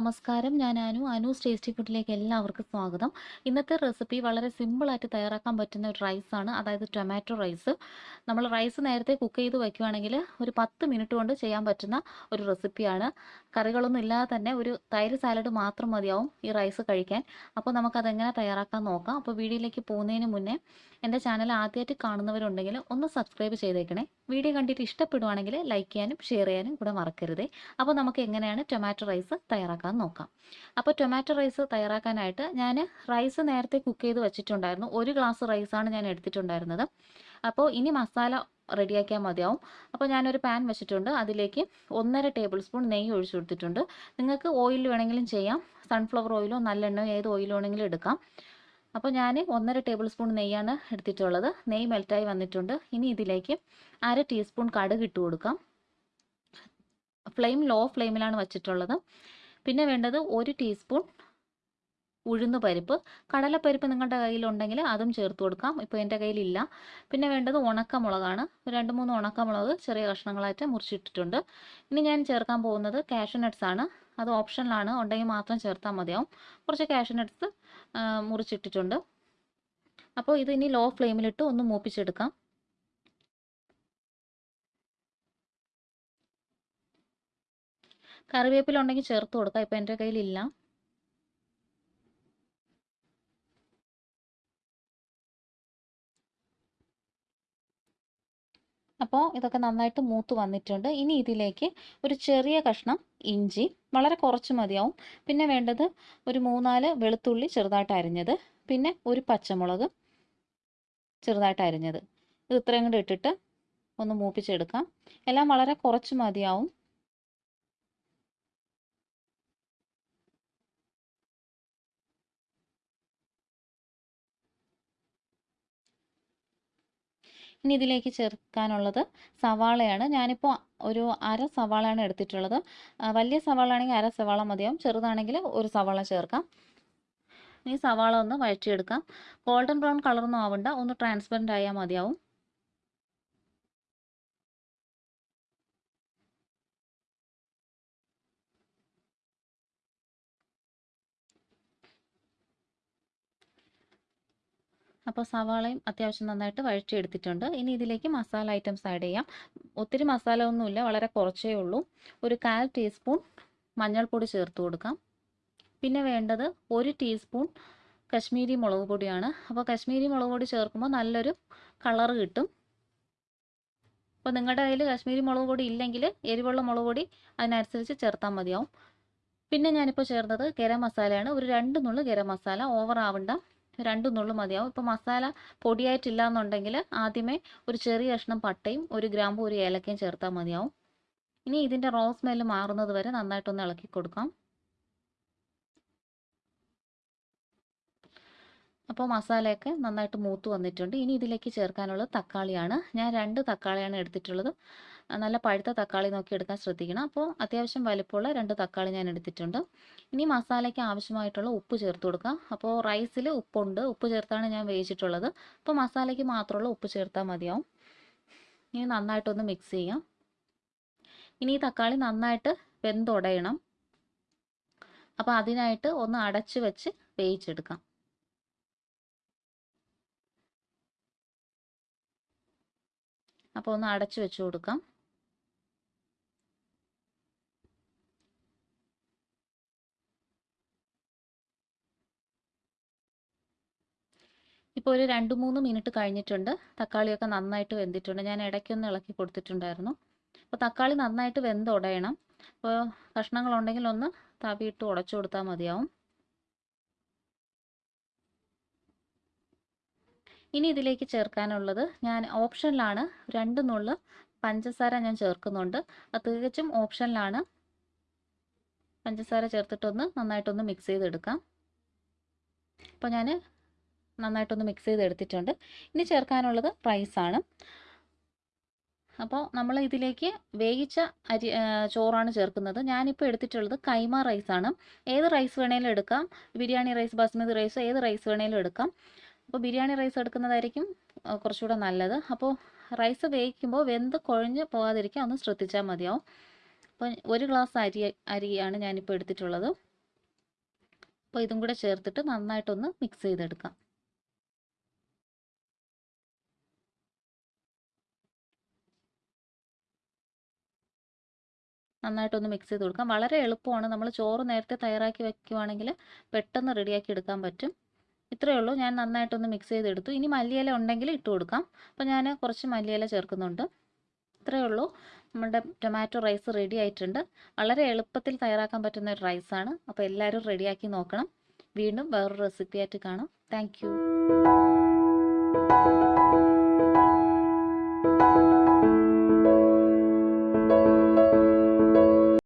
നമസ്കാരം. ഞാൻ അനു. അനൂസ് ടേസ്റ്റി ഫുഡിലേക്ക് എല്ലാവർക്കും സ്വാഗതം. ഇന്നത്തെ റെസിപ്പി വളരെ സിമ്പിളായിട്ട് തയ്യാറാക്കാൻ പറ്റുന്ന ഒരു റൈസാണ്. അതായത് ടൊമാറ്റോ റൈസ്. നമ്മൾ റൈസ് നേരത്തെ കുക്ക് ചെയ്ത് വയ്ക്കുവാണെങ്കിൽ ഒരു പത്ത് മിനിറ്റ് കൊണ്ട് ചെയ്യാൻ പറ്റുന്ന ഒരു റെസിപ്പിയാണ്. കറികളൊന്നും ഇല്ലാതെ തന്നെ ഒരു തൈര് സാലഡ് മാത്രം മതിയാവും ഈ റൈസ് കഴിക്കാൻ. അപ്പോൾ നമുക്കതെങ്ങനെ തയ്യാറാക്കാൻ നോക്കാം. അപ്പോൾ വീഡിയോയിലേക്ക് പോകുന്നതിന് മുന്നേ എന്റെ ചാനൽ ആദ്യമായിട്ട് കാണുന്നവരുണ്ടെങ്കിൽ ഒന്ന് സബ്സ്ക്രൈബ് ചെയ്തേക്കണേ. വീഡിയോ കണ്ടിട്ട് ഇഷ്ടപ്പെടുവാണെങ്കിൽ ലൈക്ക് ചെയ്യാനും ഷെയർ ചെയ്യാനും കൂടെ മറക്കരുതേ. അപ്പോൾ നമുക്ക് എങ്ങനെയാണ് ടൊമാറ്റോ റൈസ് തയ്യാറാക്കാൻ നോക്കാം. അപ്പോൾ ടൊമാറ്റോ റൈസ് തയ്യാറാക്കാനായിട്ട് ഞാൻ റൈസ് നേരത്തെ കുക്ക് ചെയ്ത് വെച്ചിട്ടുണ്ടായിരുന്നു. ഒരു ഗ്ലാസ് റൈസാണ് ഞാൻ എടുത്തിട്ടുണ്ടായിരുന്നത്. അപ്പോൾ ഇനി മസാല റെഡിയാക്കിയാൽ മതിയാവും. അപ്പോൾ ഞാനൊരു പാൻ വെച്ചിട്ടുണ്ട്. അതിലേക്ക് ഒന്നര ടേബിൾ സ്പൂൺ നെയ്യ് ഒഴിച്ചു കൊടുത്തിട്ടുണ്ട്. നിങ്ങൾക്ക് ഓയിൽ വേണമെങ്കിലും ചെയ്യാം. സൺഫ്ലവർ ഓയിലോ നല്ലെണ്ണയോ ഏത് ഓയിലോ വേണമെങ്കിലും എടുക്കാം. അപ്പോൾ ഞാൻ ഒന്നര ടേബിൾ സ്പൂൺ നെയ്യാണ് എടുത്തിട്ടുള്ളത്. നെയ്യ് മെൽറ്റായി വന്നിട്ടുണ്ട്. ഇനി ഇതിലേക്ക് അര ടീസ്പൂൺ കടുക് ഇട്ട് കൊടുക്കാം. ഫ്ലെയിം ലോ ഫ്ലെയിമിലാണ് വച്ചിട്ടുള്ളത്. പിന്നെ വേണ്ടത് ഒരു ടീസ്പൂൺ ഉഴുന്ന് പരിപ്പ്. കടലപ്പരിപ്പ് നിങ്ങളുടെ കയ്യിലുണ്ടെങ്കിൽ അതും ചേർത്ത് കൊടുക്കാം. ഇപ്പോൾ എന്റെ കയ്യിലില്ല. പിന്നെ വേണ്ടത് ഉണക്കമുളകാണ്. രണ്ട് മൂന്ന് ഉണക്കമുളക് ചെറിയ കഷ്ണങ്ങളായിട്ട് മുറിച്ചിട്ടിട്ടുണ്ട്. ഇനി ഞാൻ ചേർക്കാൻ പോകുന്നത് കാഷ്യൂ നട്ട്സ് ആണ്. അത് ഓപ്ഷനിലാണ് ഉണ്ടെങ്കിൽ മാത്രം ചേർത്താൽ മതിയാവും. കുറച്ച് കാഷ്യൂ നട്ട്സ് മുറിച്ചിട്ടിട്ടുണ്ട്. അപ്പോൾ ഇത് ഇനി ലോ ഫ്ലെയിമിലിട്ട് ഒന്ന് മൂപ്പിച്ചെടുക്കാം. കറിവേപ്പില ഉണ്ടെങ്കിൽ ചേർത്ത് കൊടുക്കാം. ഇപ്പം എന്റെ കയ്യിലില്ല. അപ്പോൾ ഇതൊക്കെ നന്നായിട്ട് മൂത്ത് വന്നിട്ടുണ്ട്. ഇനി ഇതിലേക്ക് ഒരു ചെറിയ കഷ്ണം ഇഞ്ചി വളരെ കുറച്ച് മതിയാവും. പിന്നെ വേണ്ടത് ഒരു മൂന്നാൽ വെളുത്തുള്ളി ചെറുതായിട്ട് അരിഞ്ഞത്. പിന്നെ ഒരു പച്ചമുളക് ചെറുതായിട്ട് അരിഞ്ഞത്. ഇത് ഇത്രയും കൂടി ഇട്ടിട്ട് ഒന്ന് മൂപ്പിച്ചെടുക്കാം. എല്ലാം വളരെ കുറച്ച് മതിയാവും. ഇനി ഇതിലേക്ക് ചേർക്കാനുള്ളത് സവാളയാണ്. ഞാനിപ്പോൾ ഒരു അര സവാളയാണ് എടുത്തിട്ടുള്ളത്. വലിയ സവാള ആണെങ്കിൽ അര സവാള മതിയാവും. ചെറുതാണെങ്കിൽ ഒരു സവാള ചേർക്കാം. ഇനി സവാള ഒന്ന് വഴറ്റിയെടുക്കാം. ഗോൾഡൻ ബ്രൗൺ കളറൊന്നും ആവണ്ട. ഒന്ന് ട്രാൻസ്പെറന്റ് ആയാൽ മതിയാവും. അപ്പോൾ സവാളയും അത്യാവശ്യം നന്നായിട്ട് വഴറ്റിയെടുത്തിട്ടുണ്ട്. ഇനി ഇതിലേക്ക് മസാല ഐറ്റംസ് ആഡ് ചെയ്യാം. ഒത്തിരി മസാല ഒന്നുമില്ല വളരെ കുറച്ചേ ഉള്ളൂ. ഒരു കാൽ ടീസ്പൂൺ മഞ്ഞൾപ്പൊടി ചേർത്ത് കൊടുക്കാം. പിന്നെ വേണ്ടത് ഒരു ടീസ്പൂൺ കശ്മീരി മുളക് പൊടിയാണ്. അപ്പോൾ കശ്മീരി മുളക് പൊടി ചേർക്കുമ്പോൾ നല്ലൊരു കളർ കിട്ടും. അപ്പോൾ നിങ്ങളുടെ കയ്യിൽ കശ്മീരി മുളക് പൊടി ഇല്ലെങ്കിൽ എരിവുള്ള മുളക് പൊടി അതിനനുസരിച്ച് ചേർത്താൽ മതിയാവും. പിന്നെ ഞാനിപ്പോൾ ചേർത്തത് ഗരം മസാലയാണ്. ഒരു രണ്ട് നുള്ളു ഗരം മസാല. ഓവർ ആവണ്ട. രണ്ട് നുള്ളു മതിയാവും. ഇപ്പോൾ മസാല പൊടിയായിട്ടില്ല എന്നുണ്ടെങ്കിൽ ആദ്യമേ ഒരു ചെറിയ കഷ്ണം പട്ടയും ഒരു ഗ്രാമ്പും ഒരു ഏലക്കയും ചേർത്താൽ മതിയാവും. ഇനി ഇതിന്റെ റോ സ്മെല്ല് മാറുന്നത് വരെ നന്നായിട്ടൊന്ന് ഇളക്കി കൊടുക്കാം. അപ്പോൾ മസാലയൊക്കെ നന്നായിട്ട് മൂത്ത് വന്നിട്ടുണ്ട്. ഇനി ഇതിലേക്ക് ചേർക്കാനുള്ളത് തക്കാളിയാണ്. ഞാൻ രണ്ട് തക്കാളിയാണ് എടുത്തിട്ടുള്ളത്. നല്ല പഴുത്ത തക്കാളി നോക്കി എടുക്കാൻ ശ്രദ്ധിക്കണം. അപ്പോൾ അത്യാവശ്യം വലിപ്പമുള്ള രണ്ട് തക്കാളി ഞാൻ എടുത്തിട്ടുണ്ട്. ഇനി മസാലയ്ക്ക് ആവശ്യമായിട്ടുള്ള ഉപ്പ് ചേർത്ത് കൊടുക്കാം. അപ്പോൾ റൈസിൽ ഉപ്പുണ്ട്. ഉപ്പ് ചേർത്താണ് ഞാൻ വേവിച്ചിട്ടുള്ളത്. അപ്പോൾ മസാലയ്ക്ക് മാത്രമുള്ള ഉപ്പ് ചേർത്താൽ മതിയാവും. ഇനി നന്നായിട്ടൊന്ന് മിക്സ് ചെയ്യാം. ഇനി ഈ തക്കാളി നന്നായിട്ട് വെന്തുടയണം. അപ്പോൾ അതിനായിട്ട് ഒന്ന് അടച്ച് വെച്ച് വേവിച്ചെടുക്കാം. അപ്പോൾ ഒന്ന് അടച്ചു വെച്ച് കൊടുക്കാം. ഇപ്പോൾ ഒരു രണ്ട് മൂന്ന് മിനിറ്റ് കഴിഞ്ഞിട്ടുണ്ട്. തക്കാളിയൊക്കെ നന്നായിട്ട് വെന്തിട്ടുണ്ട്. ഞാൻ ഇടയ്ക്കൊന്ന് ഇളക്കി കൊടുത്തിട്ടുണ്ടായിരുന്നു. അപ്പോൾ തക്കാളി നന്നായിട്ട് വെന്ത് ഉടയണം അപ്പോൾ കഷ്ണങ്ങളുണ്ടെങ്കിൽ ഒന്ന് തവിയിട്ട് ഉടച്ചു കൊടുത്താൽ മതിയാവും. ഇനി ഇതിലേക്ക് ചേർക്കാനുള്ളത് ഞാൻ ഓപ്ഷനിലാണ് രണ്ട് നുള്ള് പഞ്ചസാര ഞാൻ ചേർക്കുന്നുണ്ട്. അത് തികച്ചും ഓപ്ഷനിലാണ്. പഞ്ചസാര ചേർത്തിട്ടൊന്ന് നന്നായിട്ടൊന്ന് മിക്സ് ചെയ്തെടുക്കാം. അപ്പോൾ ഞാൻ നന്നായിട്ടൊന്ന് മിക്സ് ചെയ്ത് ചെയ്തെടുത്തിട്ടുണ്ട്. ഇനി ചേർക്കാനുള്ളത് റൈസാണ് അപ്പോൾ നമ്മൾ ഇതിലേക്ക് വേവിച്ച അരി ചോറാണ് ചേർക്കുന്നത്. ഞാനിപ്പോൾ എടുത്തിട്ടുള്ളത് കൈമ റൈസാണ് ഏത് റൈസ് വേണേലും എടുക്കാം. ബിരിയാണി റൈസ് ബസ്മതി റൈസ് ഏത് റൈസ് വേണേലും എടുക്കാം. അപ്പോൾ ബിരിയാണി റൈസ് എടുക്കുന്നതായിരിക്കും കുറച്ചുകൂടെ നല്ലത്. അപ്പോൾ റൈസ് വേവിക്കുമ്പോൾ വെന്ത് കുഴഞ്ഞ് പോകാതിരിക്കാൻ ഒന്ന് ശ്രദ്ധിച്ചാൽ മതിയാവും. അപ്പോൾ ഒരു ഗ്ലാസ് അരി അരിയാണ് ഞാനിപ്പോൾ എടുത്തിട്ടുള്ളത്. അപ്പോൾ ഇതും കൂടെ ചേർത്തിട്ട് നന്നായിട്ടൊന്ന് മിക്സ് ചെയ്തെടുക്കാം. നന്നായിട്ടൊന്ന് മിക്സ് ചെയ്ത് കൊടുക്കാം. വളരെ എളുപ്പമാണ്. നമ്മൾ ചോറ് നേരത്തെ തയ്യാറാക്കി വെക്കുവാണെങ്കിൽ പെട്ടെന്ന് റെഡിയാക്കി എടുക്കാൻ പറ്റും. ഇത്രയേ ഉള്ളൂ. ഞാൻ നന്നായിട്ടൊന്ന് മിക്സ് ചെയ്തെടുത്തു. ഇനി മല്ലിയില ഉണ്ടെങ്കിൽ ഇട്ട് കൊടുക്കാം. അപ്പോൾ ഞാൻ കുറച്ച് മല്ലിയില ചേർക്കുന്നുണ്ട്. ഇത്രയേ ഉള്ളൂ. നമ്മുടെ ടൊമാറ്റോ റൈസ് റെഡി ആയിട്ടുണ്ട്. വളരെ എളുപ്പത്തിൽ തയ്യാറാക്കാൻ പറ്റുന്ന ഒരു റൈസാണ് അപ്പോൾ എല്ലാവരും റെഡിയാക്കി നോക്കണം. വീണ്ടും വേറൊരു റെസിപ്പി ആയിട്ട് കാണാം. താങ്ക്